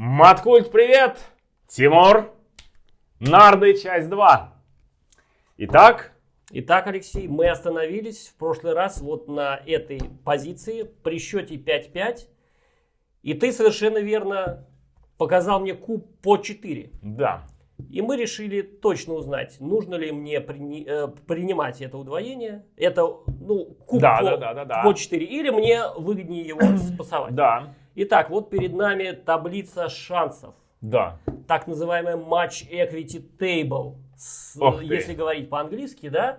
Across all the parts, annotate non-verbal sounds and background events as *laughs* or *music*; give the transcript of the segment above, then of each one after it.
Маткульт, привет! Тимур, Нарды, часть 2. Итак, Итак, Алексей, мы остановились в прошлый раз вот на этой позиции при счете 5-5. И ты совершенно верно показал мне куб по 4. да, И мы решили точно узнать, нужно ли мне прини- э, принимать это удвоение, это ну, куб Да, по, да, да, да, да. по 4, или мне выгоднее его спасовать. да, Итак, вот перед нами таблица шансов. да. так называемый Match Equity Table, Ох ты. если говорить по-английски, да?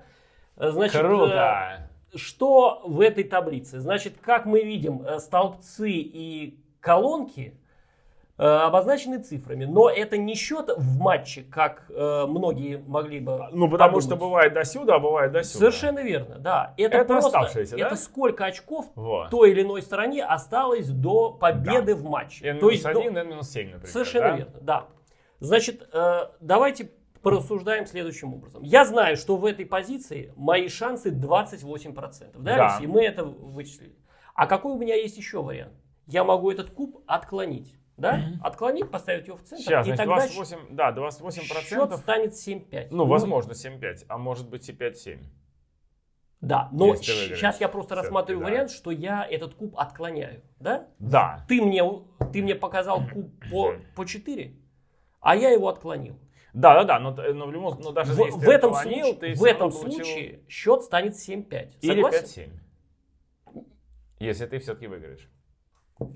Значит, Круто! э, что в этой таблице? Значит, как мы видим, э, столбцы и колонки обозначены цифрами, но это не счет в матче, как э, многие могли бы Ну, потому что подумать. бывает до сюда, а бывает до сюда. Совершенно верно, да. Это, Это просто, оставшиеся, да? это сколько очков Вот. той или иной стороне осталось до победы в матче. N То есть до- 1, N 7, например. Совершенно да? верно, да. Значит, э, давайте порассуждаем следующим образом. Я знаю, что в этой позиции мои шансы 28%. Да, Да. Алексей? Мы это вычислили. А какой у меня есть еще вариант? Я могу этот куб отклонить. Да? Отклонить, поставить его в центр, Сейчас, и значит, тогда 28, да, 28 счет процентов. станет 7-5. Ну, возможно, 7-5, а может быть и 5-7. Да, но сейчас я просто рассматриваю да. вариант, что я этот куб отклоняю. Да? Да. Ты мне, ты мне показал куб по, *coughs* по 4, а я его отклонил. Да, да, да, но, но в любом но даже В, если в этом, отклонил, случае, ты в этом получил случае счет станет 7-5. Или Согласен? 5-7. Если ты все-таки выиграешь.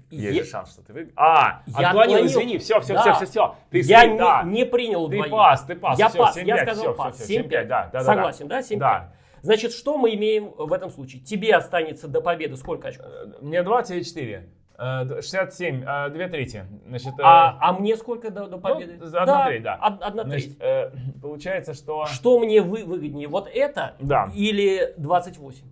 Е- Есть же шанс, что ты выиграешь. А, Я отклонил, отклонил. извини, все, все, Да. все, все, все. Ты я слив, не, да. не принял Ты пас, ты пас. Я всё, пас, 7-5, я сказал всё, пас. всё, всё, 7-5, 7-5. да, да, да, Согласен, да? 7-5. Да. Значит, что мы имеем в этом случае? Тебе останется до победы сколько очков? Э, Мне 2, тебе 4. Э, д- 67, э, 2 трети. Значит, э, А, а мне сколько до, до победы? за одна треть, да. од- Одна значит, треть. э, получается, что... Что мне вы, выгоднее? Вот это Да. или 28?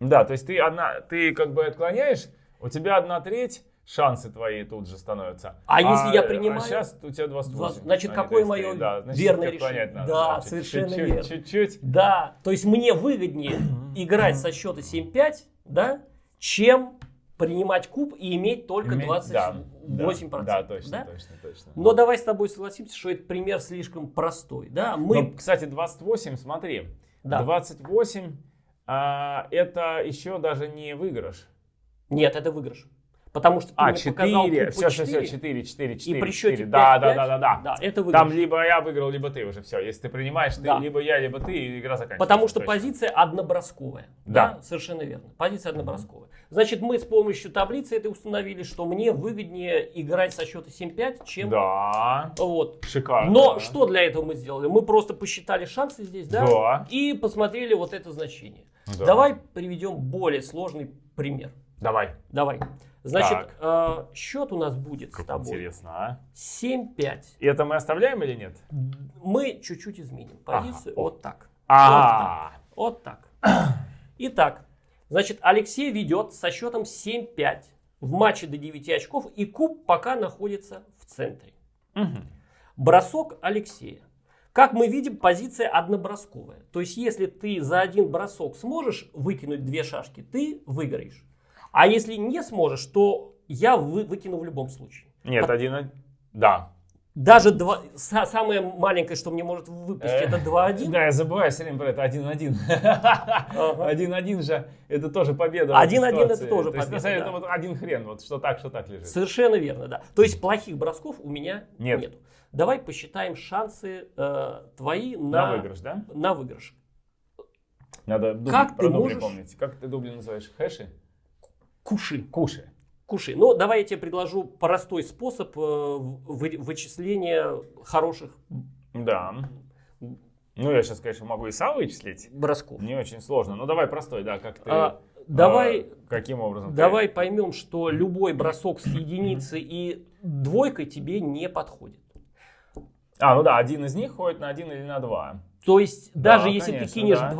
Да, то есть ты одна, ты как бы отклоняешь, у тебя одна треть, шансы твои тут же становятся. А если я принимаю? сейчас у тебя 28. Значит, а какое 33, мое да, значит, верное решение? надо, Да, значит, совершенно чуть-чуть, верно. Чуть-чуть. Да, то есть мне выгоднее *coughs* играть со счета 7-5, да, чем принимать куб и иметь только Иметь- 28%. Да, да, точно, да? точно, точно. Но давай с тобой согласимся, что этот пример слишком простой. Да? Мы, Ну, кстати, 28, смотри, Да. 28 а, это еще даже не выигрыш. Нет, это выигрыш. Потому что ты А, мне показал 4, куб по все, все, 4, все, 4, 4, 4. и при счете 4. Да, да, 5-5, да, да, да. Да, это выигрыш. Там либо я выиграл, либо ты уже все. Если ты принимаешь, ты, Да. либо я, либо ты, и игра заканчивается. Потому что Точно. позиция однобросковая. Да. совершенно верно. Позиция однобросковая. Значит, мы с помощью таблицы это установили, что мне выгоднее играть со счета 7-5, чем... Да, Вот. шикарно. Но что для этого мы сделали? Мы просто посчитали шансы здесь, да? Да. И посмотрели вот это значение. Да. Давай приведем более сложный пример. Давай. Давай. Значит, э, счет у нас будет с Как тобой интересно, а? 7-5. И это мы оставляем или нет? Мы чуть-чуть изменим позицию. Ага. Вот так. А, Вот так. *clears throat* Итак, значит, Алексей ведет со счетом 7-5 в матче до 9 очков, и куб пока находится в центре. Бросок Алексея. Как мы видим, позиция однобросковая. То есть, если ты за один бросок сможешь выкинуть две шашки, ты выиграешь. А если не сможешь, то я вы- выкину в любом случае. Нет, один, од- да. Даже два, са- самое маленькое, что мне может выпасть, Э, это 2-1. Да, я забываю все время про это 1-1. 1-1 же, это тоже победа. в этой 1-1 это тоже победа, на самом деле, вот один хрен, вот что так, что так лежит. Совершенно верно, да. То есть плохих бросков у меня Нет. нету. Давай посчитаем шансы э, твои на, выигрыш, да? на выигрыш. Надо Как про ты дубли можешь- помнить. Как ты дубли называешь? Хэши? Куши. Куши. Куши. Ну, давай я тебе предложу простой способ э, вы- вычисления хороших Да. Ну, я сейчас, конечно, могу и сам вычислить. бросков. Не очень сложно. Ну, давай простой, да, как ты... А, давай, а, каким образом? ты- давай поймем, что любой бросок с единицей и двойкой тебе не подходит. А, ну да, один из них ходит на один или на два. То есть, Да, даже если конечно, ты кинешь да.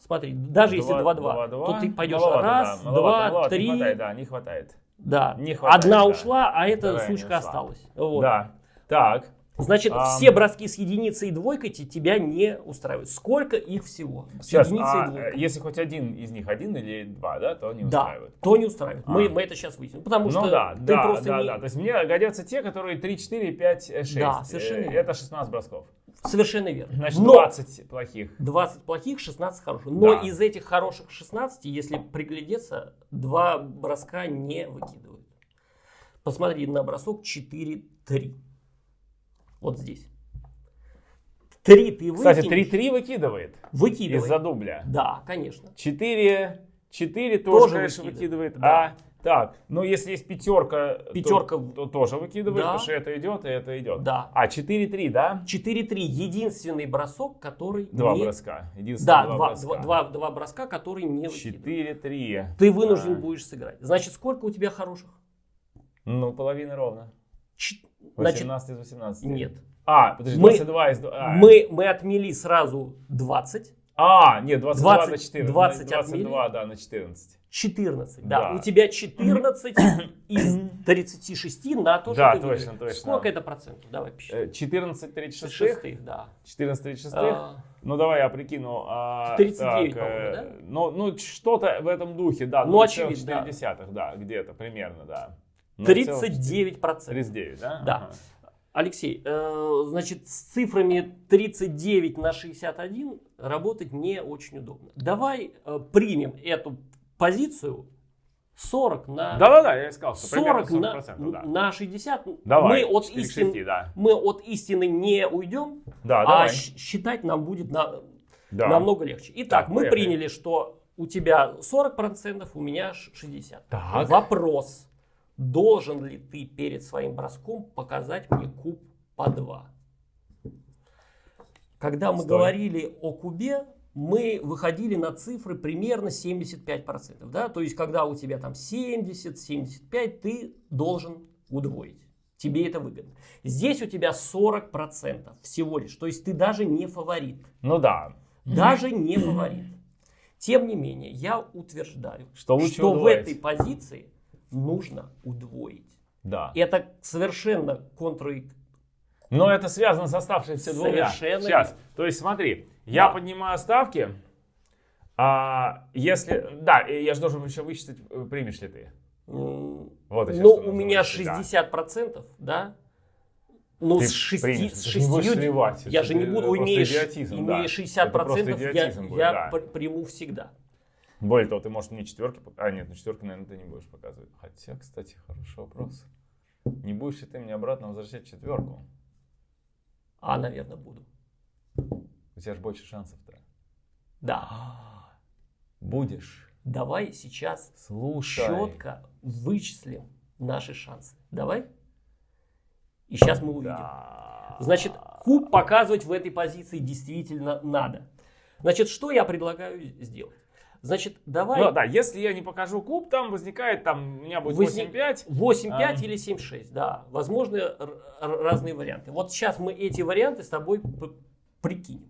2-2, смотри, даже если Два- 2-2, два-два. то ты пойдешь Маловато, раз, да, маловато, два, три, Не хватает, да, не хватает. Да. Не хватает, Одна да. ушла, а эта Вторая сучка осталась. Вот. Да. Так. Значит, А. все броски с единицей и двойкой те- тебя не устраивают. Сколько их всего? С Сейчас, единицей и а, двойкой. если хоть один из них, один или два, да, то не Да, устраивают. то не устраивает. Мы, А. мы это сейчас выясним. Потому Ну что да, ты да, просто да, не... да. То есть мне годятся те, которые 3, 4, 5, 6. Да, совершенно Э. Это 16 бросков. Совершенно верно. Значит, Но 20 плохих. 20 плохих, 16 хороших. Но Да. из этих хороших 16, если приглядеться, два броска не выкидывают. Посмотри на бросок 4-3. Вот здесь. 3 ты Кстати, выкинешь, 3-3 выкидывает выкидывай. из-за дубля. Да, конечно. 4, 4 тоже, Тоже выкидывает, выкидывает. да. А, так, ну если есть пятерка, то- Пятерка то, тоже выкидывает, Да. потому что это идет, и это идет. Да. А, 4-3, да? 4-3 единственный бросок, который Два не... броска. Единственное, Да, два, два, броска. два, два, два броска, которые не выкидывают. 4-3. Ты вынужден А, будешь сыграть. Значит, сколько у тебя хороших? Ну, половина ровно. Ч- Значит, 18 из 18. нет. А, подожди, Мы- 22 из... а, Мы, мы отмели сразу 20, А, нет, 22 на 20 14. 20 22, да, на 14. 14. Да. Да. У тебя 14 *coughs* из 36 на то, что Да, ты точно, точно. Сколько это процентов? Давай. Э, 14 36. Шестых, да. 14 36. А, Ну, давай я прикину. а, 39, так, э, да? Ну, ну, что-то в этом духе, да. Ну, очевидно, 0,4, да, где-то примерно, да. 39 процентов. 39, да? Да. Ага. Алексей, э, значит, с цифрами 39 на 61 работать не очень удобно. Давай э, примем эту позицию 40 на Да-да-да, я сказал, что 40 примерно на, 40%, да. на 60. Давай, мы, от 4 к истин- 6, да. мы от истины не уйдем, Да, а давай. считать нам будет на- Да. намного легче. Итак, Так, мы приняли, что у тебя 40%, у меня ш- 60%. Так. Вопрос. Должен ли ты перед своим броском показать мне куб по 2? Когда мы Стой. говорили о кубе, мы выходили на цифры примерно 75%. Да? То есть, когда у тебя там 70-75, ты должен удвоить. Тебе это выгодно. Здесь у тебя 40% всего лишь. То есть, ты даже не фаворит. Ну да. Даже не фаворит. Тем не менее, я утверждаю, Что что в этой позиции нужно удвоить. Да. Это совершенно контр... Но это связано с оставшимися двумя. Совершенно Сейчас. То есть смотри, я Да. поднимаю ставки, а если... Да, и я же должен еще вычислить, э, примешь ли ты. м, Вот еще Ну, у меня да. 60%, да? Ну, Ты с 6, примешь, с ты же не будешь 60 сливать, я же не буду, идиотизм, имея да. 60%, Это просто я, будет, я да. пр- приму всегда. Более того, ты, может, мне четверки... А, нет, ну четверки, наверное, ты не будешь показывать. Хотя, кстати, хороший вопрос. Не будешь ли ты мне обратно возвращать четверку? А, наверное, буду. У тебя же больше шансов-то. Да. Будешь. Давай сейчас Слушай. четко вычислим наши шансы. Давай. И сейчас мы увидим. Да. Значит, куб показывать в этой позиции действительно надо. Значит, что я предлагаю сделать? Значит, давай Ну да, если я не покажу куб, там возникает, там у меня будет Возник- 8-5. 8-5 А. или 7-6. Да, возможны разные варианты. Вот сейчас мы эти варианты с тобой прикинем.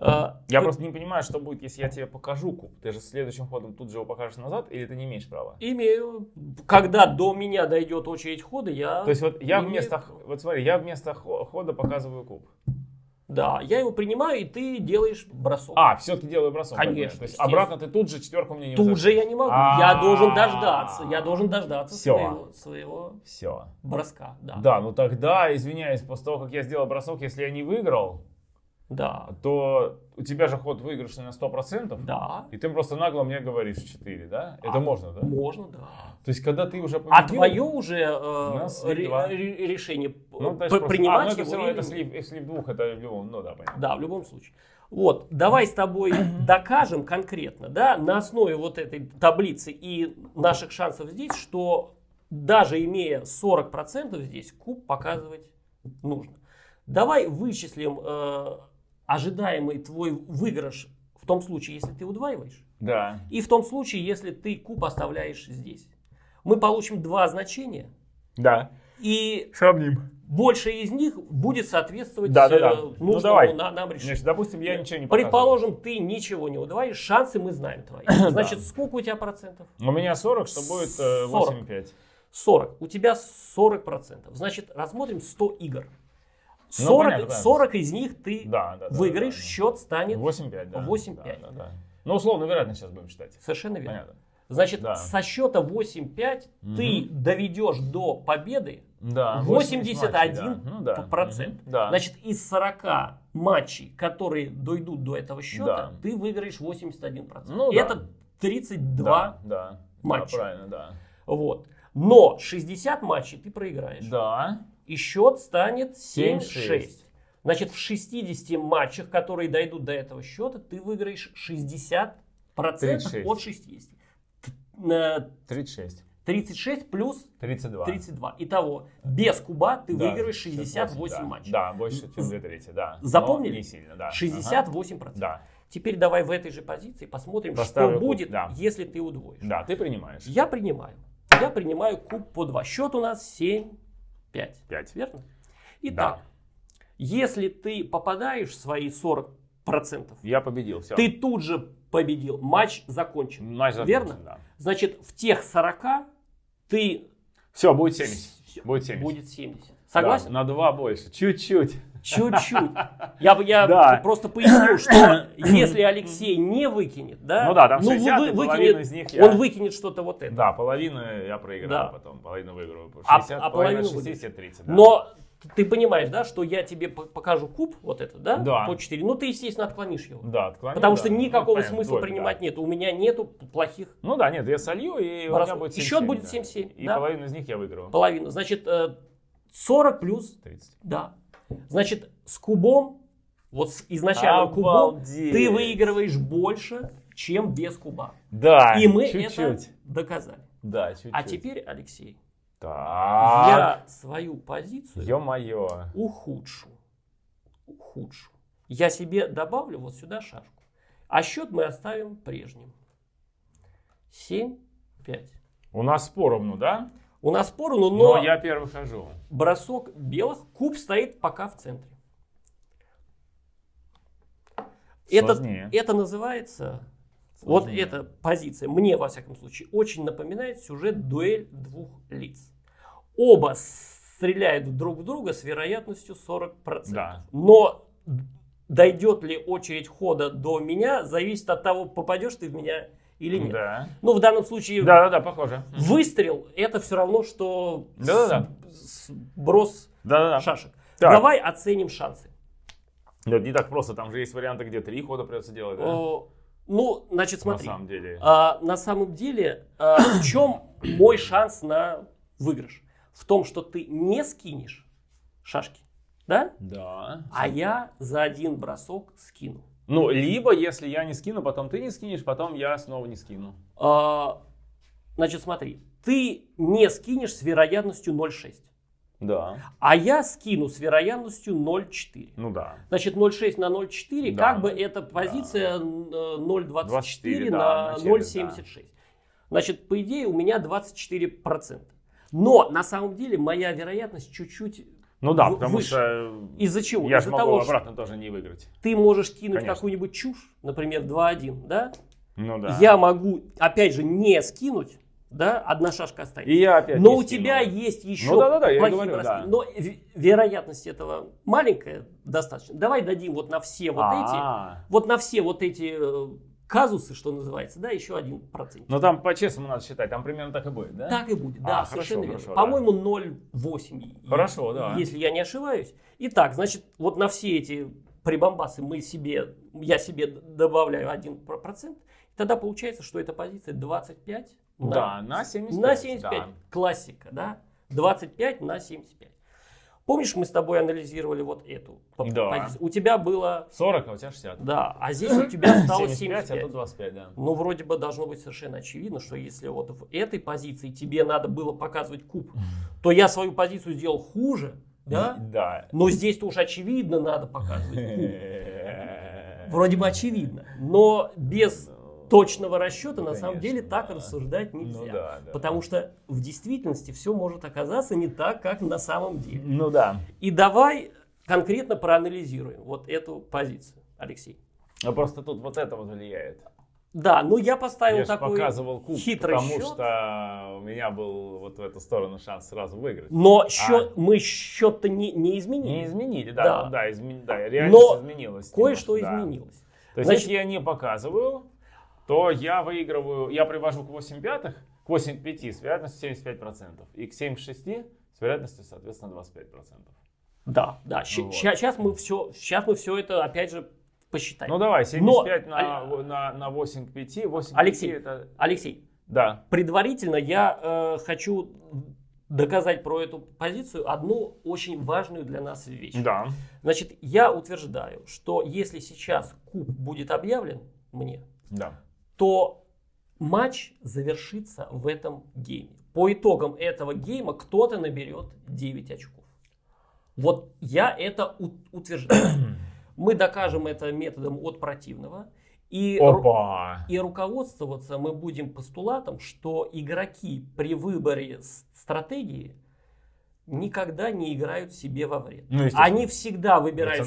А, Я то- просто не понимаю, что будет, если я тебе покажу куб. Ты же следующим ходом тут же его покажешь назад, или ты не имеешь права? Имею. Когда до меня дойдет очередь хода, я... То есть вот я вместо, вот смотри, я вместо хо- хода показываю куб. Да, я его принимаю, и ты делаешь бросок. А, все-таки делаю бросок. Конечно. То есть обратно ты тут же четверку мне не Тут же я не могу. Я должен дождаться. Я должен дождаться своего, своего Все. броска. Да. Да, ну тогда, извиняюсь, после того, как я сделал бросок, если я не выиграл, Да. то у тебя же ход выигрышный на 100%. Да. И ты просто нагло мне говоришь 4, да? Это А, можно, да? Можно, да. То есть, когда ты уже победил... А твое уже э, ре- решение Ну, просто- принимать а, ну, это его все равно, это слив, слив двух, это в любом, ну да, понятно. Да, в любом случае. Вот, давай с тобой *coughs* докажем конкретно, да, на основе вот этой таблицы и наших шансов здесь, что даже имея 40% здесь, куб показывать нужно. Давай вычислим э, ожидаемый твой выигрыш в том случае, если ты удваиваешь, Да. и в том случае, если ты куб оставляешь здесь. Мы получим два значения, Да. и Сравним. большее из них будет соответствовать Да, да, да. э, Ну, нужному давай. на- нам решению. Значит, допустим, я ничего не показываю. Предположим, ты ничего не удвоишь, шансы мы знаем твои. *coughs* Значит, сколько у тебя процентов? У меня 40, что будет э, 40. 8,5. 40. У тебя 40 процентов. Значит, рассмотрим 100 игр. Ну, 40, понятно, понятно. 40 из них ты Да, да, выиграешь, да, да. счет станет 8-5, да. 8-5. Да, да, да. Ну, условно, вероятно, сейчас будем считать. совершенно верно. Понятно. Значит, Да. со счета 8-5 ты доведешь до победы Да, 81 матчей, да. Ну, да. процент. Мгм. Да. Значит, из 40 матчей, которые дойдут до этого счета, Да. ты выиграешь 81%. Ну да. Это 32 да, да. матча. Да, правильно, да. Вот. Но 60 матчей ты проиграешь. Да. И счет станет 7-6. 7-6. Значит, в 60 матчах, которые дойдут до этого счета, ты выиграешь 60% 36. от 60. Т- э, 36. 36 плюс 32. 32. Итого, без куба ты Да, выиграешь 68 да. матчей. Да, больше, чем 2 трети, да. Запомнили? Но не сильно, да. 68%. Ага. Да. Теперь давай в этой же позиции посмотрим, Поставлю что куб, будет, да. если ты удвоишь. Да, ты принимаешь. Я принимаю. Я принимаю куб по 2. Счет у нас 7-5. 5. Верно? Итак, если ты попадаешь в свои 40%, Я победил, все. ты тут же победил. Матч закончен. Матч закончен, Верно? Да. Значит, в тех 40 ты Все, будет 70. Всё, Будет 70. будет 70. Согласен? Да, на 2 больше. Чуть-чуть. Чуть-чуть. *laughs* Я, я Да. просто поясню, что *coughs* если Алексей не выкинет, да, Ну да, там ну, 60, вы- выкинет, из них я- он выкинет что-то вот это. Да, половину я проиграю Да. потом, половину выиграю. А- 60, а половина половину 60, 30. Да. Но ты понимаешь, да, что я тебе по- покажу куб, вот это, да, Да. по 4, ну ты, естественно, отклонишь его. Да, отклоню, Потому да. что Ну, никакого понятно, смысла двойка, принимать да. нет. У меня нету плохих Ну да, нет, я солью, и у Раз- меня будет и 7 счет будет да. 7-7, И да. половину из них я выиграю. половину. Значит, э, 40 плюс, 30. да. Значит, с кубом, вот с изначальным кубом, ты выигрываешь больше, чем без куба. Да, И мы чуть-чуть. это доказали. Да, чуть-чуть. А теперь, Алексей, Так. я свою позицию Ё-моё. ухудшу. Ухудшу. Я себе добавлю вот сюда шашку. А счет мы оставим прежним. 7, 5. У нас поровну, да? У нас поровну, но, Но я первый хожу. бросок белых, куб стоит пока в центре. Это, Сложнее. это называется, вот Сложнее. эта позиция, мне во всяком случае, очень напоминает сюжет дуэль двух лиц. Оба стреляют друг в друга с вероятностью 40%. Да. Но дойдет ли очередь хода до меня, зависит от того, попадешь ты в меня или нет. Да. Ну, в данном случае Да-да-да, похоже. выстрел это все равно, что Да-да-да. с- с- брос Да-да-да. шашек. Так. Давай оценим шансы. Да, не так просто, там же есть варианты, где три хода придется делать, да? О, ну, значит, На смотри. самом деле. А, на самом деле, а, в чем мой шанс на выигрыш? В том, что ты не скинешь шашки, да? Да. А я за один бросок скину. Ну, либо, если я не скину, потом ты не скинешь, потом я снова не скину. А, значит, смотри, ты не скинешь с вероятностью 0,6. Да. А я скину с вероятностью 0,4. Ну да. Значит, 0,6 на 0,4, Да. как бы это позиция э, 0,24 24, на да, на челюсть, 0,76. Значит, по идее, у меня 24%. Но на самом деле моя вероятность чуть-чуть Ну да, В- потому выше. что из-за чего? я Из-за могу того, обратно тоже не выиграть. ты можешь кинуть какую-нибудь чушь, например, 2-1, да? Ну да. Я могу, опять же, не скинуть, да, одна шашка останется. И я опять Но у скину. тебя есть еще Ну да-да-да, я плохие говорю, броски. да. Но ве- вероятность этого маленькая достаточно. Давай дадим вот на все вот эти, А. вот на все вот эти э, казусы, что называется, да, еще один процент. Ну там по-честному надо считать, там примерно так и будет, да? Так и будет, да, А, совершенно хорошо, верно. По-моему, 0,8. Хорошо, да. Если я не ошибаюсь. Итак, значит, вот на все эти прибамбасы мы себе, я себе добавляю 1%, тогда получается, что эта позиция 25 на Да, на 75. На 75. да. Классика, да? 25 на 75. Помнишь, мы с тобой анализировали вот эту Да. позицию? У тебя было, 40, а у тебя 60. да, а здесь у тебя *coughs* осталось 75, 75. а тут 25, да. Ну, вроде бы должно быть совершенно очевидно, что если вот в этой позиции тебе надо было показывать куб, то я свою позицию сделал хуже, да? Да. Но здесь-то уж очевидно надо показывать куб. *laughs* Вроде бы очевидно. Но без точного расчета на самом деле так да. рассуждать Ну нельзя. да, да. Потому что в действительности все может оказаться не так, как на самом деле. Ну да. И давай конкретно проанализируем вот эту позицию, Алексей. А просто тут вот это вот влияет. Да, ну я поставил Я такой показывал куб, хитрый потому счет. что у меня был вот в эту сторону шанс сразу выиграть. Но счет, мы счет-то не, не изменили. А. Не изменили, да, Да. ну да, измен- да, реальность Но изменилась. Кое-что да. изменилось. То есть, Значит- если я не показываю, то я выигрываю, я привожу к 8 пятых, к 8 пяти с вероятностью 75%, и к 7 шести с вероятностью, соответственно, 25%. Да, да. Вот. Сейчас мы все, сейчас мы все это опять же посчитаем. Ну давай, 75 Но- на, на, на 8 к 5, 8 к Алексей. 5 это... Алексей, Да, предварительно я э, хочу доказать про эту позицию одну очень важную для нас вещь. да. Значит, я утверждаю, что если сейчас куб будет объявлен мне, Да. То матч завершится в этом гейме. По итогам этого гейма кто-то наберет 9 очков. Вот я это утверждаю. *clears throat* Мы докажем это методом от противного. И, ру- Опа! и руководствоваться мы будем постулатом, что игроки при выборе стратегии никогда не играют себе во вред. Ну. Они всегда выбирают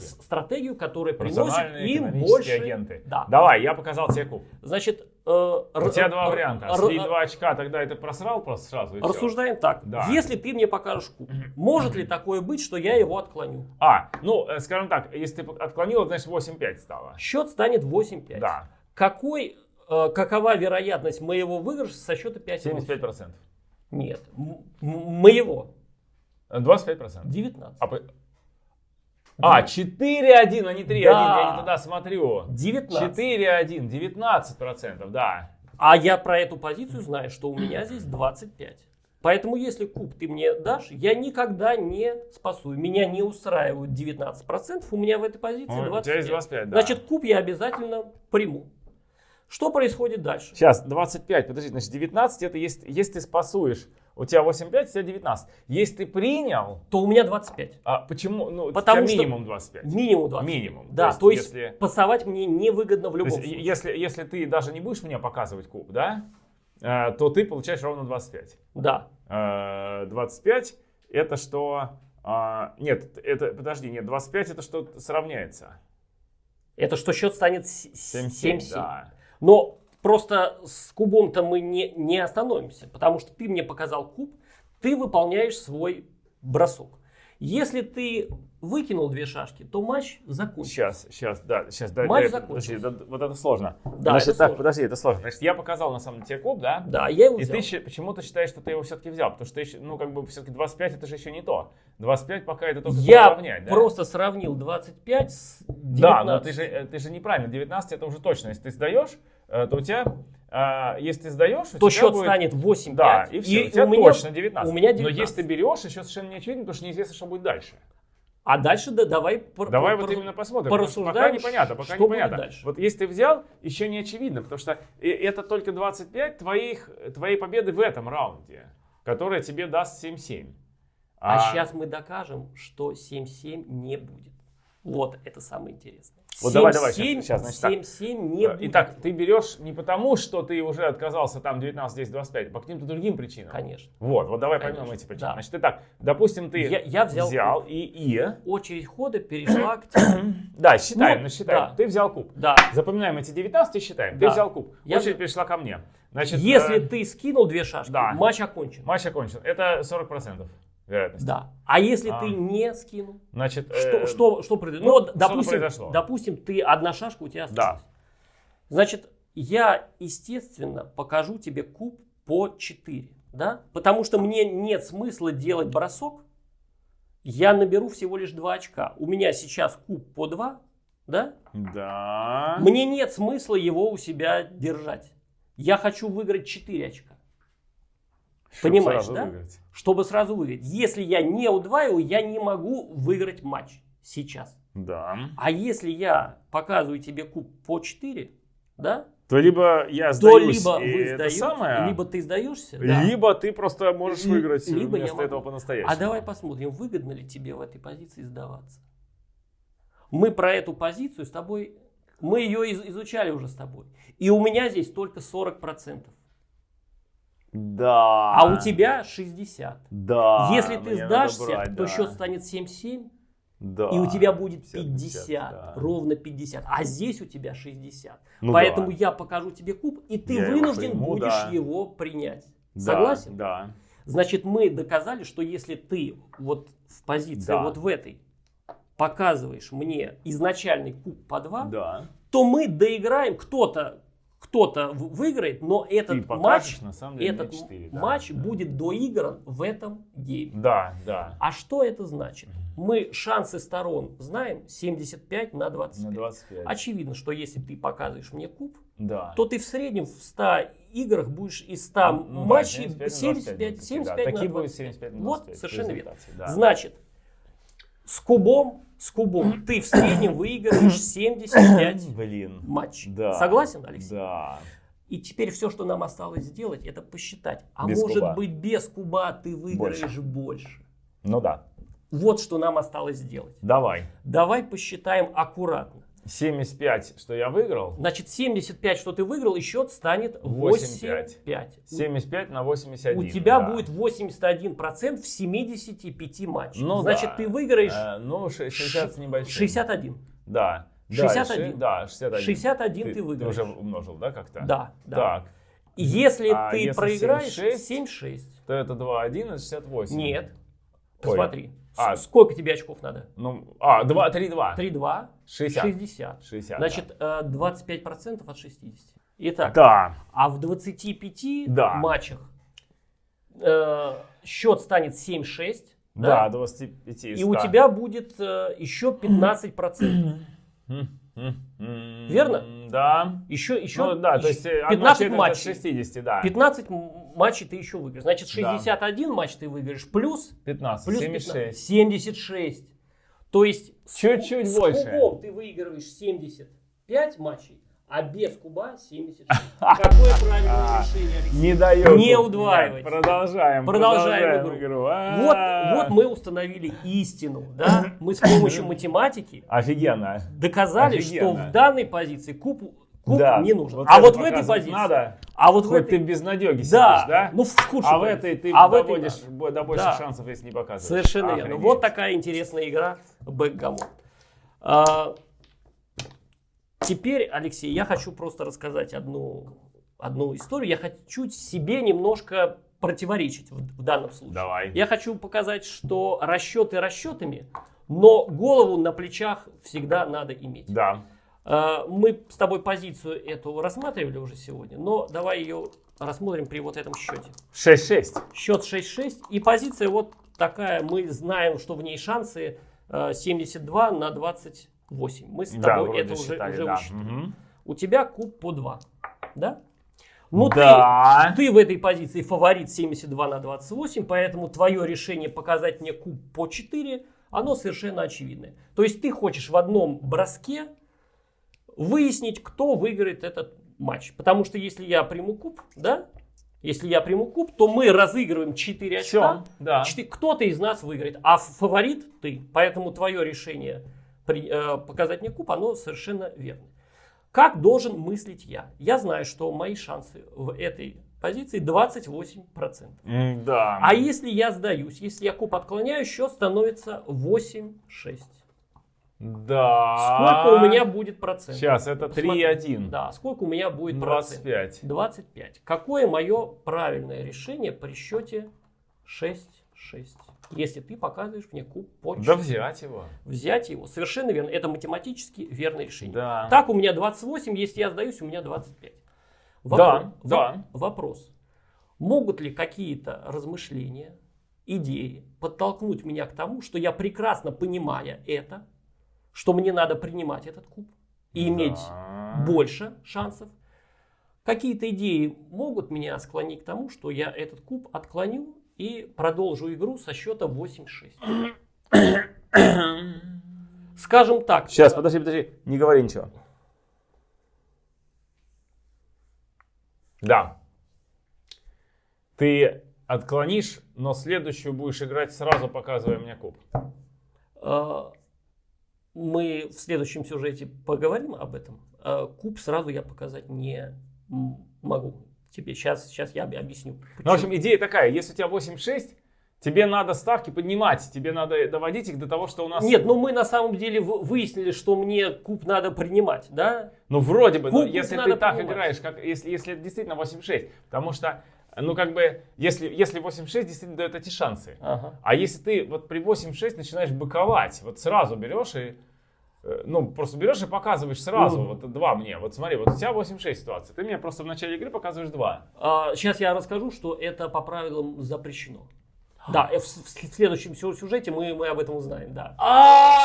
стратегию, которая приносит им больше. агенты. Да. Давай, я показал тебе куб. Значит, э, У тебя два варианта. Слить два очка, тогда это просрал просто сразу. Рассуждаем так. Да. Если ты мне покажешь куб, может ли такое быть, что я его отклоню? А, ну, э, скажем так, если ты отклонил, значит 8-5 стало. Счет станет 8-5. Да, Какой, э, какова вероятность моего выигрыша со счета 5 75%. Нет. Моего. Э, 25%. 19. А, по- а 4-1, а не 3-1, Да. я не туда смотрю. 19. 4-1, 19%, да. А я про эту позицию знаю, что у меня здесь 25. Поэтому если куб ты мне дашь, я никогда не спасу. Меня не устраивают 19%, у меня в этой позиции у 25. тебя есть 25, да. Значит, куб я обязательно приму. Что происходит дальше? Сейчас, 25, подожди, значит 19 это есть, если ты спасуешь, у тебя 8-5, у тебя 19. Если ты принял, То у меня 25. а почему, ну, Потому у тебя что- минимум 25. Минимум 25. Минимум. Да, то есть, если- пасовать мне невыгодно в То любом есть, случае. если, если ты даже не будешь мне показывать куб, да, э, то ты получаешь ровно 25. Да. Э, 25 это что... а, нет, это, подожди, нет, 25 это что сравняется. Это что счет станет с- 7-7, 7-7. да. Но просто с кубом-то мы не, не остановимся, потому что ты мне показал куб, ты выполняешь свой бросок. Если ты выкинул две шашки, то матч закончится. Сейчас, сейчас, да, сейчас, да, Матч да, закончился. подожди, да, вот это сложно. Да, Значит, это так, сложно. подожди, это сложно. Значит, я показал на самом деле тебе куб, да? Да, я его И взял. ты щи- почему-то считаешь, что ты его все-таки взял, потому что ты, ну, как бы, все-таки 25 это же еще не то. 25 пока это только Я сравнять, да? просто сравнил 25 с 19. Да, но ты же, э, ты же неправильно, 19 это уже точно. Если ты сдаешь, э, то у тебя, а, если ты сдаешь, у то счет будет- станет 8-5. Да, и все, у тебя меня- точно 19. у меня Но 19. если ты берешь, еще совершенно не очевидно, потому что неизвестно, что будет дальше. А дальше да, давай... Давай вот именно посмотрим. что Пока порассуждаем, непонятно, пока что будет непонятно. дальше. Вот если ты взял, еще не очевидно, потому что э, это только 25 твоих, твоей победы в этом раунде, которая тебе даст 7-7. А, сейчас мы докажем, что 7-7 не будет. Вот это самое интересное. Вот давай, давай, 7-7 щас, щас, значит так. 7-7 не Э, будет. Итак, ты берешь не потому, что ты уже отказался там 19, 10, 25, а по каким-то другим причинам. Конечно. Вот, вот давай Конечно, поймем эти причины. да. Значит, итак, допустим, ты Я- я взял и, и... Очередь хода перешла к тебе. *coughs* Да, считаем, Ну, считаем. да. Ты взял куб. Да. Запоминаем эти 19 и считаем. Да. Ты взял куб. Я Очередь взял. перешла ко мне. Значит, Если э, ты скинул две шашки, да. матч окончен. матч окончен. Это 40% вероятность. Да. А если А. ты не скинул? Значит, Что, э, что, что ну, Ну, вот, что-то допустим, произошло. допустим, ты одна шашка у тебя Да. осталась. Значит, я, естественно, покажу тебе куб по 4. Да? Потому что мне нет смысла делать бросок. Я наберу всего лишь 2 очка. У меня сейчас куб по 2. Да? Да. Мне нет смысла его у себя держать. Я хочу выиграть 4 очка. Чтоб Понимаешь, да? выиграть. Чтобы сразу выиграть. Если я не удваиваю, я не могу выиграть матч сейчас. Да. А если я показываю тебе куб по 4, да, То либо я то сдаюсь, либо и вы это сдаете, самое, либо ты сдаешься, да. либо ты просто можешь выиграть либо я вместо могу. этого по-настоящему. А давай посмотрим, выгодно ли тебе в этой позиции сдаваться. Мы про эту позицию с тобой, мы ее из- изучали уже с тобой. И у меня здесь только 40%. Да. А у тебя 60. Да. Если ты сдашься, брать, то да. счет станет 7-7. Да. И у тебя будет 50, 50, да. ровно 50. А здесь у тебя 60. Ну Поэтому да. я покажу тебе куб, и ты Я его вынужден приму, будешь да. его принять. Да, Согласен? Да. Значит, мы доказали, что если ты вот в позиции Да. вот в этой показываешь мне изначальный куб по 2, Да. то мы доиграем, кто-то кто-то выиграет, но Ты этот покажешь, матч, на самом деле, этот мне 4, да. матч Да. будет доигран в этом гейме. Да, да. А что это значит? Мы шансы сторон знаем 75 на 25. На 25. Очевидно, что если ты показываешь мне куб, Да. то ты в среднем в 100 играх будешь из 100 Ну да, матчей 75 на 75, 25, 75 да. на Такие будут 25. 75 на Вот, 25 совершенно верно. да. Значит, с кубом, с кубом ты в среднем выигрываешь *clears throat* 75 Блин. матчей. Да. Согласен, Алексей? Да. И теперь все, что нам осталось сделать, это посчитать. А Без может куба. быть, без куба ты выиграешь больше. Ну да. Вот что нам осталось сделать. Давай. Давай посчитаем аккуратно. 75, что я выиграл. Значит, 75, что ты выиграл, и счет станет 8-5. 8-5. 75 на 81. У тебя да. будет 81% в 75 матчах. Ну Значит, да. ты выиграешь Э, ну, ше- 60 с небольшим. 61. Да. Да, 61. ши- Да, 61. 61 ты выиграешь. уже умножил, да, как-то? Да, да. Так, Если А ты если проиграешь 7-6? 7-6. то это 2-1, это 68. Нет. Ой. А. Сколько тебе очков надо? Ну, а, 2, 3-2. 3-2. 60. 60. 60, Значит, э, 25% от 60. Итак, Да. а в 25 Да. матчах э, счет станет 7-6. Да, 25 И у тебя будет э, еще 15%. Верно? Да. Еще, еще, Ну да, то есть э, одна 15 четверть от матчей. 60, да. 15 м- матчей ты еще выиграешь. Значит, Да. 61 матч ты выиграешь плюс, 15, плюс 76. 15, 76. То есть с Чуть-чуть с больше. кубом ты выигрываешь 75 матчей, а без куба 76. *laughs* Какое правильное А, решение, Алексей? Не дает. Не удваивайте. Продолжаем. Продолжаем игру. Вот, А. вот мы установили истину, да? Мы с помощью *laughs* математики Офигенно. доказали, что Офигенно. в данной позиции куб, куб Да. не нужен. Вот а вот в этой позиции, надо. а вот в Хоть этой, ты без надеги сидишь, да, да? ну в худшей а в позиции. этой ты А в этой доводишь да. до больших Да. шансов, если не показываешь. Совершенно верно. Вот такая интересная игра бэкгамон. А, теперь, Алексей, я хочу просто рассказать одну, одну историю. Я хочу себе немножко противоречить в, в данном случае. Давай. Я хочу показать, что расчеты расчетами, но голову на плечах всегда надо иметь. Да. А, Мы с тобой позицию эту рассматривали уже сегодня, но давай ее рассмотрим при вот этом счете. 6-6. Счет 6-6 и позиция вот такая. Мы знаем, что в ней шансы э, 72 на 28. Мы с Да, тобой вроде это уже, считали, уже да. высчитали. Мгм. У тебя куб по 2. Да? Ну да. ты, ты в этой позиции фаворит 72 на 28, поэтому твое решение показать мне куб по 4, оно совершенно очевидное. То есть ты хочешь в одном броске выяснить, кто выиграет этот матч. Потому что если я приму куб, да, если я приму куб, то мы разыгрываем 4 очка. Все. Да. Четы- Кто-то из нас выиграет, а фаворит ты. Поэтому твое решение при- э, показать мне куб, оно совершенно верно. Как должен мыслить я? Я знаю, что мои шансы в этой позиции 28%. М, Да. А если я сдаюсь, если я куб отклоняю, счет становится 8-6. Да. Сколько у меня будет процентов? Сейчас, это Посмотри. 3-1. Да, сколько у меня будет процентов? 25. 25. Какое мое правильное решение при счете 6-6? Если ты показываешь мне куб по Да четыре. взять его. Взять его. Совершенно верно. Это математически верное решение. Да. Так у меня 28, если я сдаюсь, у меня 25. Да, Во- да. Вопрос. Могут ли какие-то размышления, идеи подтолкнуть меня к тому, что я прекрасно понимая это, что мне надо принимать этот куб и иметь Да. больше шансов. Какие-то идеи могут меня склонить к тому, что я этот куб отклоню и продолжу игру со счета 8-6. Скажем так. Сейчас, подожди, подожди. Не говори ничего. Да. Ты отклонишь, но следующую будешь играть сразу, показывая мне куб. э, Мы в следующем сюжете поговорим об этом. Э, Куб сразу я показать не могу тебе. Сейчас, сейчас я об- объясню. Ну, в общем, идея такая. Если у тебя 8-6, Тебе надо ставки поднимать, тебе надо доводить их до того, что у нас... Нет, ну мы на самом деле выяснили, что мне куб надо принимать, да? Ну, вроде бы, но Куб если надо ты так понимать. играешь, как, если, если действительно 8-6, потому что, ну, как бы, если, если 8-6 действительно дает эти шансы. Ага. А если ты вот при 8-6 начинаешь быковать, вот сразу берешь и, э, ну, просто берешь и показываешь сразу, Мгм. вот 2 мне, вот смотри, вот у тебя 8-6 ситуация, ты мне просто в начале игры показываешь 2. сейчас А, я расскажу, что это по правилам запрещено. Да, э, в, в следующем сю- сюжете мы, мы об этом узнаем, да.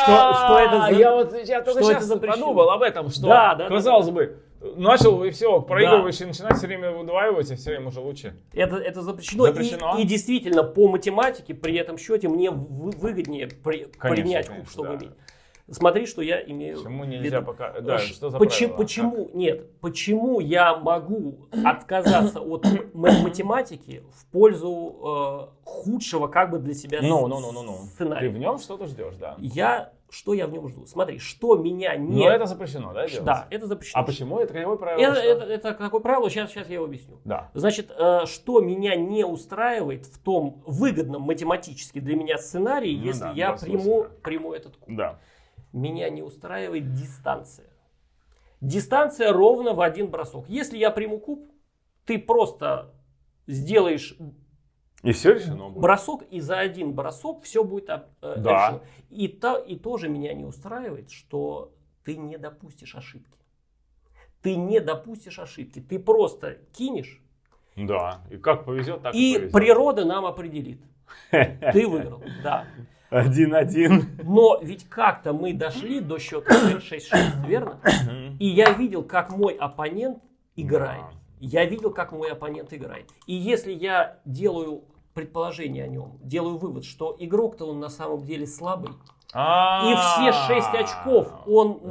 Что- что это за- Я вот я только что сейчас подумал об этом, что, Да, да, да, казалось бы, начал и все, проигрываешь и начинаешь все время удваивать, и все время уже лучше. Это, это запрещено. И- Запрещено. И, действительно, по математике при этом счете мне вы- выгоднее при- принять куб, конечно, чтобы да. иметь. Смотри, что я имею Почему нельзя пока... Да, Ш- что за почему, правило? почему нет? Почему я могу отказаться от математики в пользу э, худшего как бы для себя Ну, ну, ну, ну, ну. Ты сценария? в нем что-то ждешь, да. Я что я в нем жду? Смотри, что меня не Но это запрещено, да, делать? да, это запрещено. А почему? Это какое правило? Это, это, это какое правило? Сейчас, сейчас я его объясню. Да. Значит, э, что меня не устраивает в том выгодном математически для меня сценарии, Ну если да, я приму, приму этот куб. Да. Меня не устраивает дистанция. Дистанция ровно в один бросок. Если я приму куб, ты просто сделаешь И все решено будет. бросок, и за один бросок все будет э, Да. решено. И, то, и тоже меня не устраивает, что ты не допустишь ошибки. Ты не допустишь ошибки. Ты просто кинешь, Да. И как повезет, так и, и повезет. природа нам определит. Ты выиграл, *laughs* да. Один-один. Но ведь как-то мы дошли до счета 6-6, верно? И я видел, как мой оппонент играет. Да. Я видел, как мой оппонент играет. И если я делаю предположение о нем, делаю вывод, что игрок-то он на самом деле слабый, и все 6 очков он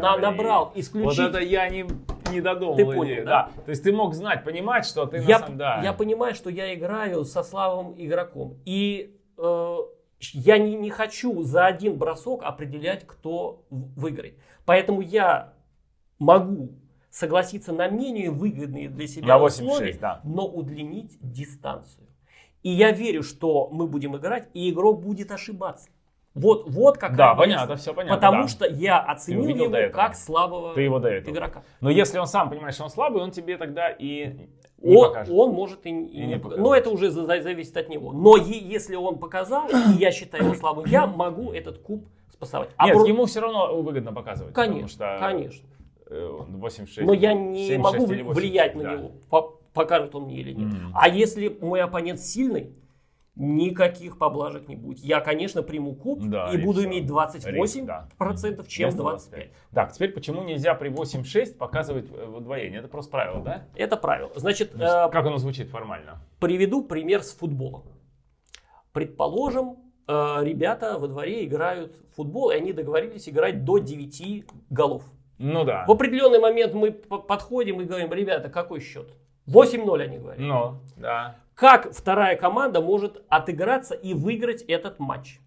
на- набрал Вот исключительно. это я не, не додумал Ты понял, идею, да? То есть ты мог знать, понимать, что ты я, на самом да. я понимаю, что я играю со слабым игроком. И э, я не, не хочу за один бросок определять, кто выиграет. Поэтому я могу согласиться на менее выгодные для себя На 8-6, условия, да. но удлинить дистанцию. И я верю, что мы будем играть, и игрок будет ошибаться. Вот, вот какая Да, понятно, все понятно. Потому да. что я оценил его как слабого Ты его до этого. игрока. Но если он сам понимает, что он слабый, он тебе тогда и не Он, покажет. он может и, и И не покажет. Но это уже за- за- зависит от него. Но е- если он показал, и я считаю его слабым, я могу этот куб спасовать. А Нет, про- ему все равно выгодно показывать. потому Конечно, что конечно. Э, 8-6. Но я не 7-6 могу или 8-6, влиять на да. него, по- покажет он мне или нет. Мгм. А если мой оппонент сильный, никаких поблажек не будет. Я, конечно, приму куб Да, и и буду иметь 28% Риск, да. чем Вместо 25. Так, теперь почему нельзя при 8-6 показывать э, удвоение? Это просто правило, да? Это правило. Значит, есть э, Как оно звучит формально? Приведу пример с футболом. Предположим, э, ребята во дворе играют в футбол, и они договорились играть до 9 голов. Ну да. В определенный момент мы подходим и говорим, ребята, какой счет? 8-0 они говорят. Ну, да. Как вторая команда может отыграться и выиграть этот матч?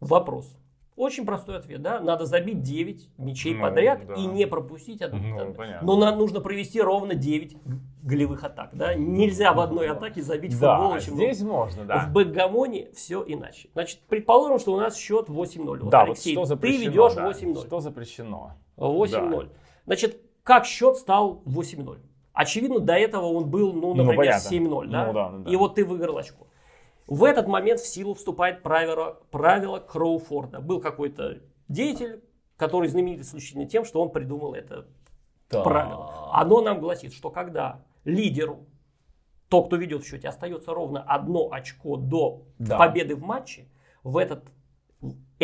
Вопрос. Очень простой ответ, да? Надо забить 9 мячей Ну, подряд да. и не пропустить одну. Ну, понятно. Но нам нужно провести ровно 9 голевых атак, да? Нельзя в одной атаке забить в Да, футбол много. здесь можно, да. В бэкгамоне все иначе. Значит, предположим, что у нас счет 8-0. Вот, да, вот Алексей, что ты запрещено. ведешь да. 8-0. Что запрещено? 8-0. Значит, как счет стал 8-0? Очевидно, до этого он был, ну, например, понятно. 7-0, да? Ну, да, да, да. И вот ты выиграл очко. В этот момент в силу вступает правило, правило Кроуфорда. Был какой-то деятель, который знаменит исключительно тем, что он придумал это правило. Оно нам гласит, что когда лидеру, тот, кто ведет в счете, остается ровно одно очко до Да. победы в матче, в этот,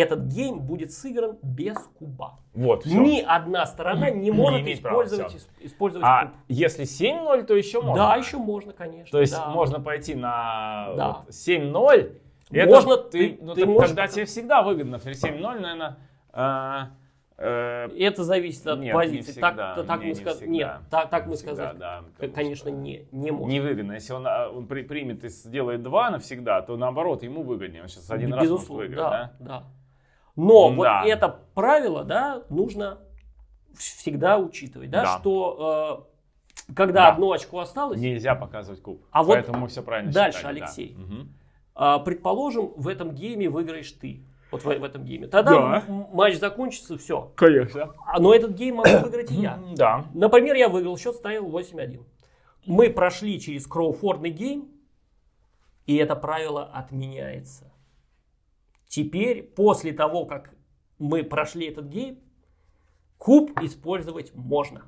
этот гейм будет сыгран без куба. Вот, все. Ни одна сторона не, Не может права, использовать, исп- использовать А куб. если 7-0, то еще можно. Да, еще можно, конечно. То есть да. можно пойти на Да. вот 7-0. Это Можно, ты, ты- ну, ты так можешь тогда тебе всегда выгодно. При 7-0, наверное, э, э, Это зависит от Нет, позиции. не всегда. так, так Не, мы не ска- всегда. Нет, так, так Не мы всегда, сказать, да, конечно, что не, не можем. невыгодно. Если он, а, он при- примет и сделает 2 навсегда, то наоборот, ему выгоднее. Он сейчас один раз может Безусловно, выиграть, да, да? да. Но вот Да. это правило, да, нужно всегда учитывать, да, Да. что э, когда Да. одно очко осталось, Нельзя показывать куб. А вот Поэтому мы все правильно дальше, считали, да. Алексей. Мгм. а, предположим, в этом гейме выиграешь ты. Вот в, в этом гейме. Тогда Да. матч закончится, все. Конечно. Но этот гейм могу *coughs* выиграть и я. Да. Например, я выиграл, счет стал 8-1. Мы прошли через Кроуфордный гейм, и это правило отменяется. Теперь, после того, как мы прошли этот гейм, куб использовать можно.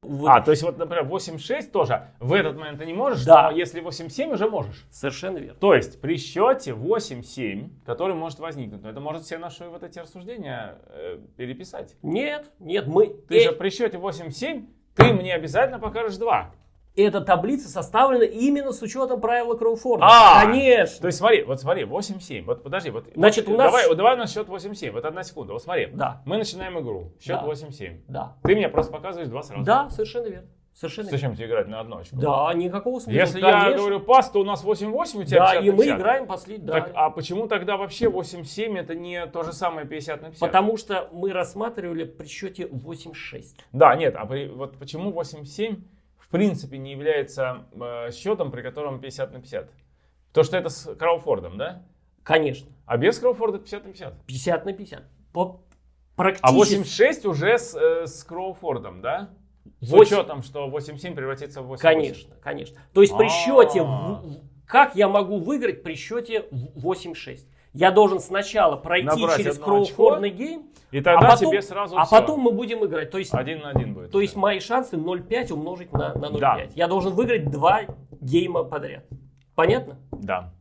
Вы- А, то есть вот, например, 8-6 тоже в этот момент ты не можешь, Да. но если 8-7 уже можешь. Совершенно верно. То есть при счете 8-7, который может возникнуть, но это может все наши вот эти рассуждения э, переписать. Нет, нет, мы... Ты э, же при счете 8-7, ты мне обязательно покажешь 2. Эта таблица составлена именно с учетом правила Кроуфорда. А! Конечно. То есть смотри, вот смотри, 8-7, вот подожди, вот, Значит, вот у нас- давай, давай у нас счет 8-7, вот одна секунда, вот смотри, Да. мы начинаем игру, счет Да. 8-7, Да. ты мне просто показываешь 2 сразу. Да, совершенно верно. Совершенно верно. Зачем тебе играть на одну очку? Да, никакого смысла. Если я конечно. говорю пас, то у нас 8-8, у тебя Да, 50 и мы 50. играем последний. Да. Так, а почему тогда вообще 8-7 это не то же самое 50 на 50? Потому что мы рассматривали при счете 8-6. Да, нет, а при- вот почему 8-7 в принципе не является э, счетом, при котором 50 на 50? То, что это с Крауфордом, да? Конечно. А без Крауфорда 50 на 50. 50 на 50. По- А практически. 8-6 уже с, э, с Кроуфордом, да? С Восемь- учетом, что 8-7 превратится в 8 Конечно, конечно. То есть при А. счете... в- Как я могу выиграть при счете в- 8-6? Я должен сначала пройти Набрать через одно Кроуфордный гейм, И тогда а потом, тебе сразу а потом мы будем играть. То есть, один на один будет. то есть мои шансы 0,5 умножить на, на 0,5. Да. Я должен выиграть два гейма подряд. Понятно? Да.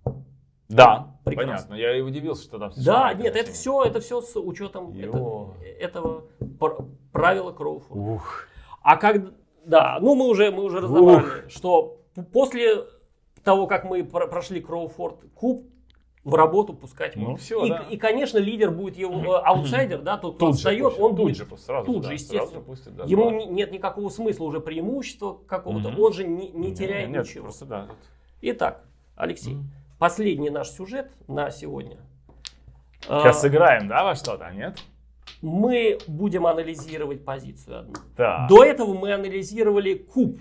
Да, Прекрасно. понятно. Я и удивился, что там Да, нет, это все, это все с учетом это- этого пр- правила Кроуфорда. Ух. А как, да, ну мы уже, мы уже разобрали, что п- после того, как мы про- прошли Кроуфорд куб, в работу пускать Ну, всё, и, да. и, конечно, лидер будет его э, аутсайдер, да, тот, кто пусть, он тут будет же сразу тут да, же, сразу естественно. пусть, да, Ему да. не- нет никакого смысла уже преимущества какого-то, Мгм. он же не, не теряет нет, ничего. Просто да. Итак, Алексей, Мгм. последний наш сюжет на сегодня. А, Сейчас сыграем, да, во что-то, нет? Мы будем анализировать позицию одну. Так. До этого мы анализировали куб.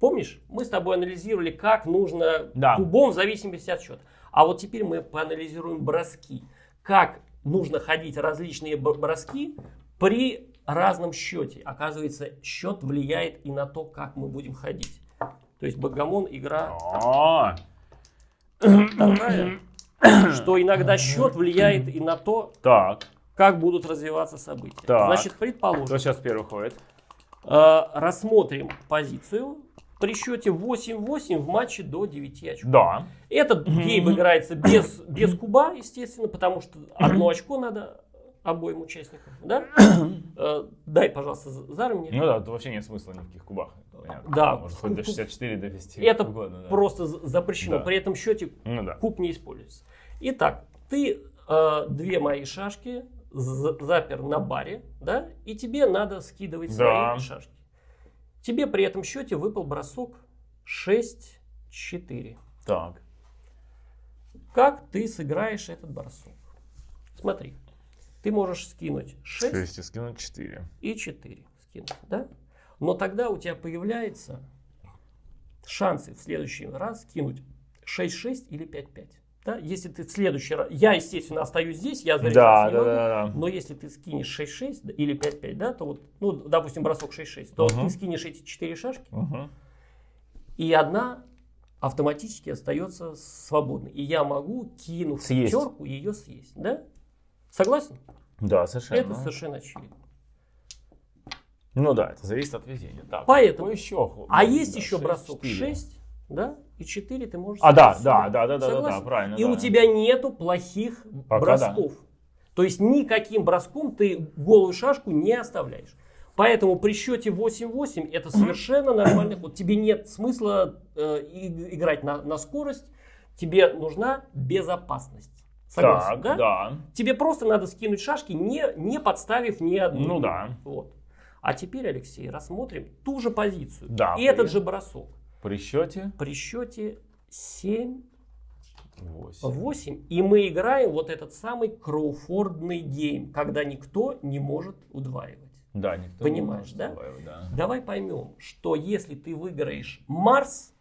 Помнишь? Мы с тобой анализировали, как нужно Да. кубом в зависимости от счета. А вот теперь мы поанализируем броски. Как нужно ходить различные броски при разном счете. Оказывается, счет влияет и на то, как мы будем ходить. То есть Богомон игра такая, что иногда счет влияет и на то, так. как будут развиваться события. Так. Значит, предположим, Кто сейчас первый ходит? Э, рассмотрим позицию при счете 8-8 в матче до 9 очков. Да. Этот гейм играется без, без куба, естественно, потому что одно очко надо обоим участникам. Да? Э, Дай, пожалуйста, Зара мне. Ну да, тут вообще нет смысла ни в каких кубах. Понятно. Да. Может хоть до 64 довести. Это угодно, да. просто запрещено. Да. При этом счете Ну да. куб не используется. Итак, ты э, две мои шашки запер на баре, да, и тебе надо скидывать Да. свои шашки. Тебе при этом счете выпал бросок 6-4. Так. Как ты сыграешь этот бросок? Смотри, ты можешь скинуть 6 6 и скинуть 4. и 4 скинуть, да? Но тогда у тебя появляется шансы в следующий раз скинуть 6-6 или 5-5. Да? Если ты в следующий раз... Я, естественно, остаюсь здесь, я Да, заряжаться да, не могу. да, да. Но если ты скинешь 6-6 да, или 5-5, да, то вот, ну, допустим, бросок 6-6, то Мгм. ты скинешь эти 4 шашки, Мгм. и одна автоматически остается свободной. И я могу, кинув Съесть. пятерку, ее съесть. Да? Согласен? Да, совершенно. Это совершенно очевидно. Ну да, это зависит от везения. Так, Поэтому- какой еще? А ну, есть да, еще шесть, бросок четыре. 6, да, и 4 ты можешь А, да, да, да, да, да, да, да, правильно. И да. у тебя нету плохих Пока бросков. То есть никаким броском ты голую шашку не оставляешь. Поэтому при счете 8-8 это совершенно нормальный ход. Тебе нет смысла э, играть на, на скорость. Тебе нужна безопасность. Согласен, Так, да? да. Тебе просто надо скинуть шашки, не, не подставив ни одну. Ну да. Вот. А теперь, Алексей, рассмотрим ту же позицию. Да, и этот привет. же бросок. При счете При счете 7 8. 8. И мы играем вот этот самый Кроуфордный гейм, когда никто не может удваивать. Да, никто Понимаешь, не да? может добавить, да? Давай поймем, что если ты выиграешь Марс,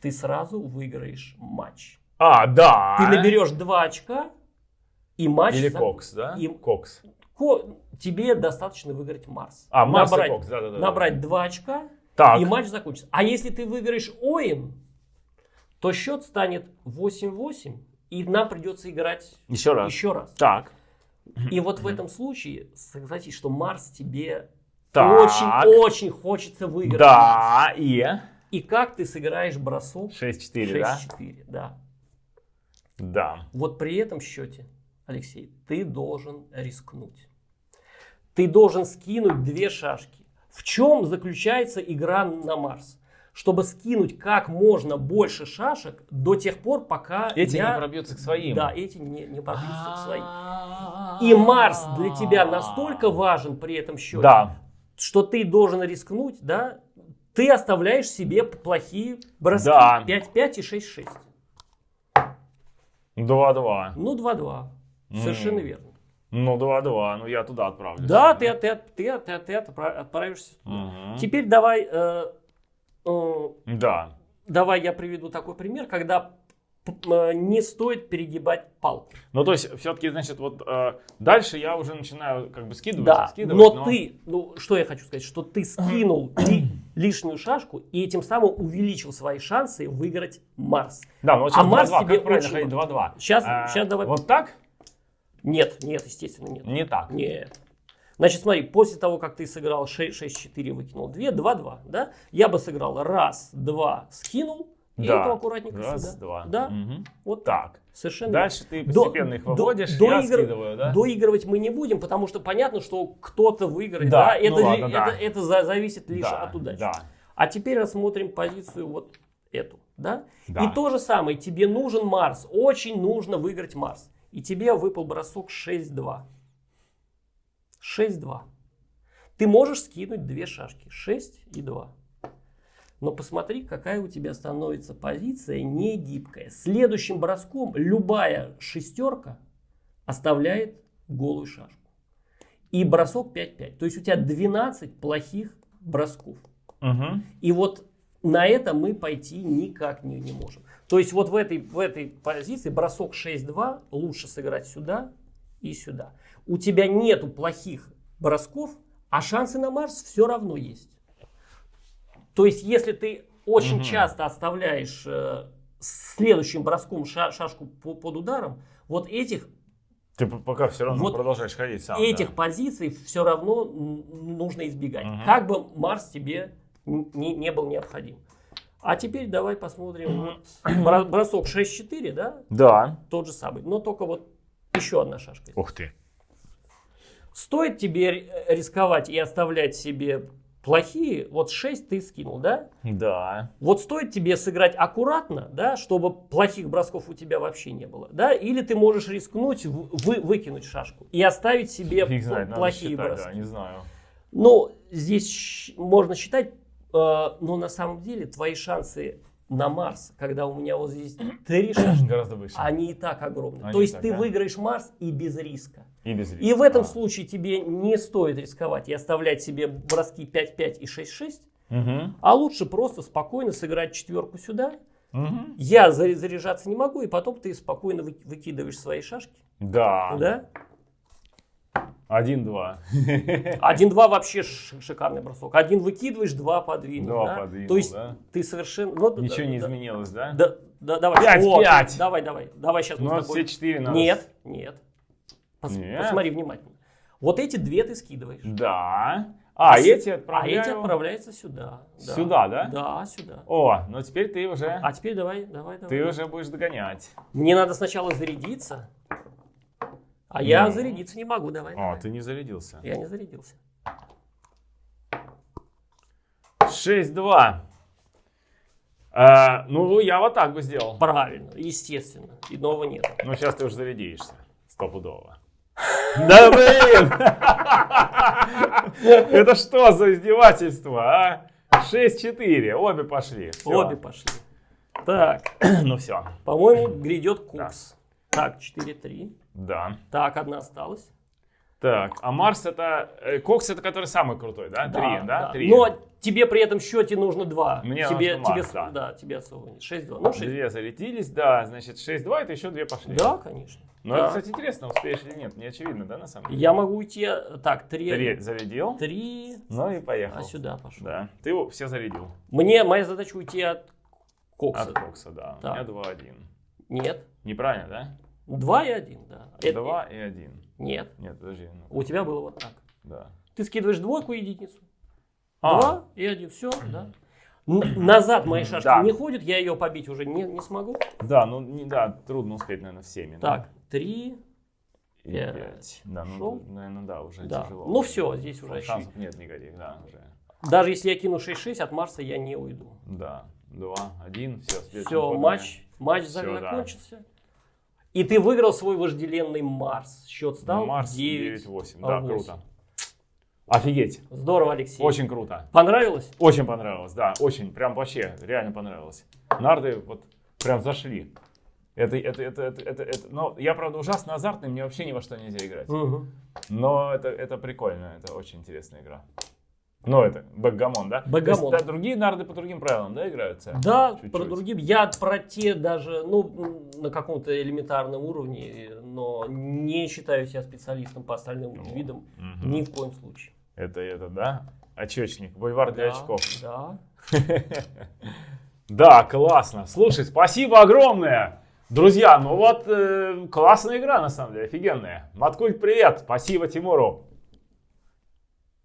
ты сразу выиграешь матч. А, да. Ты наберешь 2 очка, и матч... Или за- Кокс, да? и- Кокс. Ко- Тебе достаточно выиграть Марс. А, Марс и набрать, Кокс, да-да-да. набрать 2 очка, Так. и матч закончится. А если ты выиграешь Ойн, то счет станет 8-8, и нам придется играть Еще раз. еще раз. Так. И вот в этом случае, согласись, что Марс тебе очень-очень хочется выиграть. Да, и... И как ты сыграешь бросок 6-4, да? 6-4, да. Да. Вот при этом счете, Алексей, ты должен рискнуть. Ты должен скинуть две шашки. В чем заключается игра на Марс? Чтобы скинуть как можно больше шашек до тех пор, пока Эти я... не пробьются к своим. Да, эти не, не пробьются к своим. И Марс для тебя настолько важен при этом счете, Да. что ты должен рискнуть, да? Ты оставляешь себе плохие броски. Да. 5-5 и 6-6. 2-2. Ну, 2-2. Совершенно М. верно. Ну, 2-2. Ну, я туда отправлюсь. Да, ты, ты, ты, ты, ты отпра- отправишься. Мгм. Теперь давай, э, э, Да. давай я приведу такой пример, когда э, не стоит перегибать палку. Ну, то есть, все-таки, значит, вот э, дальше я уже начинаю как бы скидывать, Да, скидывать. но, ты, ну что я хочу сказать, что ты скинул *clears throat* ли- лишнюю шашку и этим самым увеличил свои шансы выиграть Марс. Да, ну вот А сейчас Марс 2-2. тебе Как правильно очень ходить 2-2? Щас- А, щас давай- Вот так? Нет, нет, естественно, нет. Не так. Нет. Значит, смотри, после того, как ты сыграл 6-4, выкинул 2, 2-2, да? Я бы сыграл раз, два, скинул, и Да. это аккуратненько Раз, сюда. два. Да, Мгм. вот так. Совершенно Дальше ты До- постепенно их до- выводишь, до я игр- скидываю, да? Доигрывать мы не будем, потому что понятно, что кто-то выиграет. Да, Да, ну это, ли- ладно, это, да. это за- зависит лишь Да, от удачи. Да. А теперь рассмотрим позицию вот эту. Да? Да. И то же самое, тебе нужен Марс, очень нужно выиграть Марс. И тебе выпал бросок 6-2. 6-2. Ты можешь скинуть две шашки, 6 и 2. Но посмотри, какая у тебя становится позиция не гибкая. Следующим броском любая шестерка оставляет голую шашку. И бросок 5-5. То есть у тебя 12 плохих бросков. Мгм. И вот на это мы пойти никак не, не можем. То есть вот в этой, в этой позиции бросок 6-2 лучше сыграть сюда и сюда. У тебя нету плохих бросков, а шансы на Марс все равно есть. То есть если ты очень Мгм. часто оставляешь э, следующим броском ша- шашку по- под ударом, вот этих Ты пока все равно Вот продолжаешь ходить сам. этих да. позиций все равно нужно избегать. Мгм. Как бы Марс тебе не, не был необходим. А теперь давай посмотрим. Вот *clears throat* бро- бросок 6-4, да? Да. Тот же самый. Но только вот еще одна шашка. Ух ты. Стоит тебе ри- рисковать и оставлять себе плохие, вот 6 ты скинул, да? Да. Вот стоит тебе сыграть аккуратно, да, чтобы плохих бросков у тебя вообще не было, да? Или ты можешь рискнуть вы, выкинуть шашку и оставить себе Фиг знает, надо плохие считать, броски. да, не знаю. Ну, здесь можно считать, но на самом деле твои шансы на Марс, когда у меня вот здесь *clears throat* три шашки, Гораздо выше. они и так огромны. Они То есть так, ты да. выиграешь Марс и без риска. И без риска. И в этом А. случае тебе не стоит рисковать и оставлять себе броски 5-5 и 6-6, Мгм. а лучше просто спокойно сыграть четверку сюда. Мгм. Я за- заряжаться не могу, и потом ты спокойно вы- выкидываешь свои шашки. Да. Да? Один-два. *laughs* Один-два вообще ш- шикарный бросок. Один выкидываешь, два подвинул. Два да? подвинул, То есть да. ты совершенно... ну, да, Ничего не да, изменилось, да? Да, да, давай. Пять, О, пять. Давай, давай. Давай сейчас Ну, мы а все четыре надо. Нет, нет. Пос- Нет? Посмотри внимательно. Вот эти две ты скидываешь. Да. А, с- эти А отправляю... эти отправляются сюда. Да. Сюда, да? Да, сюда. О, ну теперь ты уже... А теперь давай, давай, давай. Ты уже будешь догонять. Мне надо сначала зарядиться. А я Ну. зарядиться не могу. Давай. О, давай. ты не зарядился. Я не зарядился. 6-2. А, ну, я вот так бы сделал. Правильно, естественно. Иного нет. Ну, сейчас ты уже зарядишься. Стопудово. Да блин! Это что за издевательство, а? 6-4. Обе пошли. Обе пошли. Так, Ну все. по-моему, грядет курс. Так, 4-3. Да. Так, одна осталась. Так, а Марс это... э, Кокс это который самый крутой, да? Три, да? Три. Но тебе при этом счете нужно 2. Мне тебе, нужно тебе, Макс, да. да, тебе особо нет. 6-2. Ну, 6 Две залетелись, да, значит 6-2, это еще две пошли. Да, конечно. Но Да. это, кстати, интересно, успеешь или нет, не очевидно, да, на самом деле? Я могу уйти, э, так, 3, Три зарядил, 3, ну и поехал. а сюда пошел. Да, ты его все зарядил. Мне, моя задача уйти от Кокса. От Кокса, да. У Так. меня 2-1. Нет. Неправильно, да? 2 и 1, да. Это- 2 и 1. Нет. Нет, подожди. ну, У тебя было вот так. Да. Ты скидываешь двойку и единицу. А. Два и один, все, да. Н- назад мои шашки Да. не ходят, я ее побить уже не, не смогу. Да, ну не, да, трудно успеть, наверное, всеми. да. Так, три, И пять. пять. Да, ну, Шел. наверное, да, уже да. тяжело. Ну все, здесь уже Шансов нет никаких, да, уже. Даже если я кину 6-6, от Марса я не уйду. Да, два, один, все. Все, матч, матч Всё, да. И ты выиграл свой вожделенный Марс. Счет стал Марс 9. 9-8, да, 8. круто. Офигеть, Здорово, Алексей. очень круто. Понравилось? Очень понравилось, да, очень, прям вообще, реально понравилось. Нарды вот прям зашли. Это, это, это, это, это, это- но я, правда, ужасно азартный, мне вообще ни во что нельзя играть. Мгм. Но это, это прикольно, это очень интересная игра. Ну, это бэкгамон, да? Бэкгамон. Есть, да, другие нарды по другим правилам, да, играются? Да, Чуть-чуть. про другим. Я про те даже, ну, на каком-то элементарном уровне, но не считаю себя специалистом по остальным Ну, видам. мгм. Ни в коем случае. Это, это, да? Очечник, бульвар для Да, очков. Да. *laughs* Да, классно. Слушай, спасибо огромное. Друзья, ну вот э, классная игра, на самом деле, офигенная. Маткульт, привет. Спасибо Тимуру.